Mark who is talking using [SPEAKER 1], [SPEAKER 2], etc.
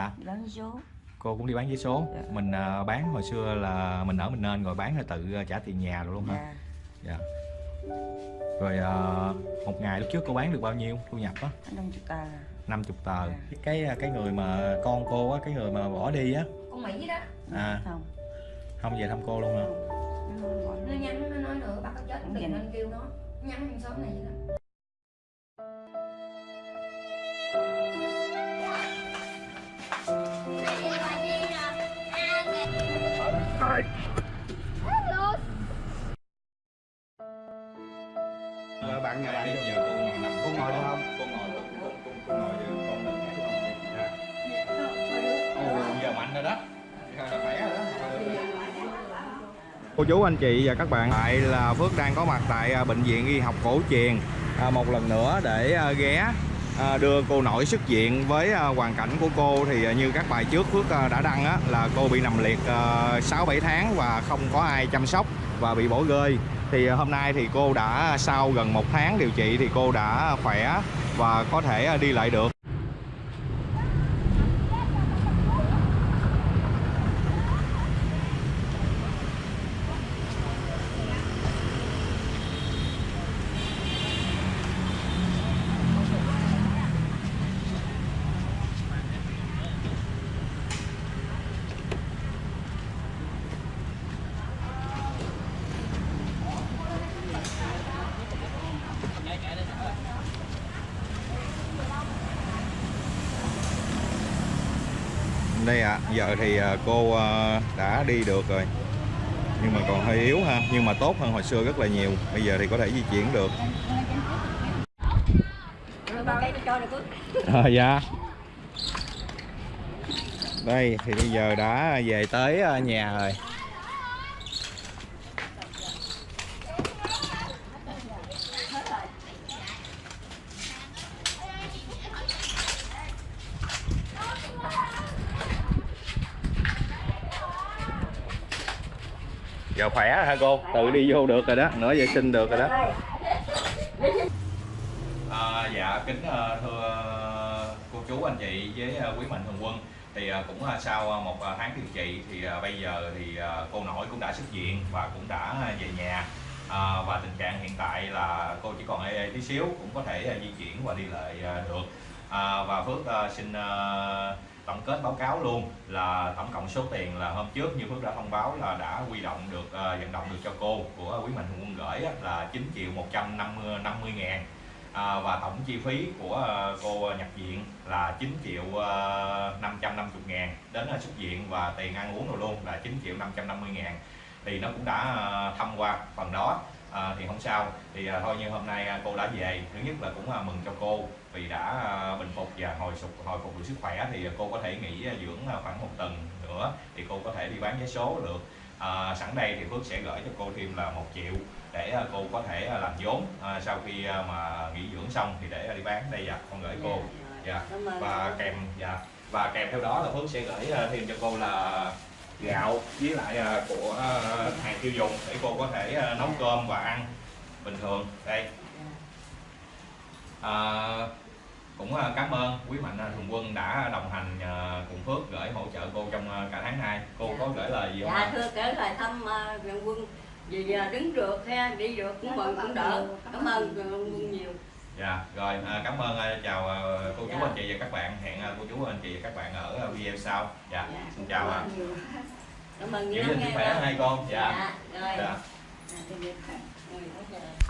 [SPEAKER 1] À.
[SPEAKER 2] Bán số
[SPEAKER 1] cô cũng đi bán giấy số
[SPEAKER 2] Dạ.
[SPEAKER 1] mình à, bán hồi xưa là mình ở mình nên rồi bán rồi tự à, trả tiền nhà rồi luôn hả
[SPEAKER 2] Dạ
[SPEAKER 1] dạ rồi à, một ngày lúc trước cô bán được bao nhiêu thu nhập á
[SPEAKER 2] năm chục tờ
[SPEAKER 1] 50 tờ
[SPEAKER 2] Dạ.
[SPEAKER 1] cái cái người mà con cô á cái người mà bỏ đi á
[SPEAKER 3] con Mỹ đó
[SPEAKER 1] à
[SPEAKER 2] Không
[SPEAKER 1] không về thăm cô luôn hả
[SPEAKER 2] Nó
[SPEAKER 3] nhắn nó nói nữa bác có chết
[SPEAKER 2] vậy
[SPEAKER 3] nên kêu nó nhắn trong xóm này vậy đó
[SPEAKER 4] Vợ bạn nhà bạn
[SPEAKER 1] bây giờ cô ngồi nằm
[SPEAKER 4] Cô ngồi được không?
[SPEAKER 1] cô ngồi được cô, cô, cô ngồi được con đừng dạ. Ồ, giờ mạnh rồi đó. Khỏe rồi đó Cô chú anh chị và các bạn. Tại là Phước đang có mặt tại à, Bệnh viện Y học cổ truyền. À, Một lần nữa để à, ghé à, đưa cô nội xuất viện với à, hoàn cảnh của cô thì à, như các bài trước Phước à, đã đăng á, là cô bị nằm liệt à, 6-7 tháng và không có ai chăm sóc và bị bỏ rơi thì à, hôm nay thì cô đã sau gần một tháng điều trị thì cô đã khỏe và có thể à, đi lại được. Đây ạ giờ thì à, cô à, đã đi được rồi. Nhưng mà còn hơi yếu ha nhưng mà tốt hơn hồi xưa rất là nhiều. Bây giờ thì có thể di chuyển được. À, dạ. Đây thì bây giờ đã về tới à, nhà rồi. Giờ khỏe rồi hả cô? Tự đi vô được rồi đó nữa vệ sinh được rồi đó. À, dạ kính ờ, thưa cô chú anh chị với ờ, quý mạnh thường quân. Thì ờ, cũng ờ, sau ờ, một ờ, tháng điều trị thì ờ, bây giờ thì ờ, cô nội cũng đã xuất viện và cũng đã về nhà. À, và tình trạng hiện tại là cô chỉ còn ê ê tí xíu cũng có thể ờ, di chuyển và đi lại ờ, được. À, và Phước ờ, xin ờ, tổng kết báo cáo luôn là tổng cộng số tiền là hôm trước như Phước đã thông báo là đã quy động được ờ, vận động được cho cô của quý mạnh thường quân gửi là 9 triệu 150 50 ngàn. À, và tổng chi phí của ờ, cô nhập viện là 9 triệu ờ, uh, 550 ngàn. Đến ờ, xuất viện và tiền ăn uống rồi luôn là 9 triệu 550 ngàn. Thì nó cũng đã ờ, thăm qua phần đó à, thì không sao. Thì à, thôi như hôm nay à, cô đã về thứ nhất là cũng à, mừng cho cô vì đã à, bình phục và hồi phục hồi phục được sức khỏe thì cô có thể nghỉ à, dưỡng à, khoảng một tuần nữa thì cô có thể đi bán vé số được. À, sẵn đây thì Phước sẽ gửi cho cô thêm là một triệu để à, cô có thể à, làm vốn. À, sau khi à, mà nghỉ dưỡng xong thì để à, đi bán. Đây dạ con gửi cô. dạ
[SPEAKER 2] ơn
[SPEAKER 1] và kèm dạ. Và kèm theo đó là Phước sẽ gửi à, thêm cho cô là gạo với lại à, của à, hàng tiêu dùng để cô có thể à, nấu cơm và ăn bình thường. Đây. À, cũng cảm ơn quý mạnh thường quân đã đồng hành cùng Phước gửi hỗ trợ cô trong cả tháng nay. Cô có gửi lời gì không
[SPEAKER 5] dạ thưa kể lời thăm uh, Quyền quân. Vì giờ đứng được ha đi được cũng mừng cũng đỡ. cảm ơn Quyền quân nhiều
[SPEAKER 1] dạ rồi à, cảm ơn à, chào à, cô chú
[SPEAKER 5] Dạ.
[SPEAKER 1] anh chị và các bạn. Hẹn à, cô chú anh chị và các bạn ở à, video sau. Dạ
[SPEAKER 5] Dạ,
[SPEAKER 1] xin chào ạ
[SPEAKER 5] cảm ơn nhiều.
[SPEAKER 1] giữ
[SPEAKER 5] nhiều
[SPEAKER 1] gìn sức khỏe hai con. Dạ.
[SPEAKER 5] Dạ rồi.
[SPEAKER 1] Dạ.
[SPEAKER 5] Dạ,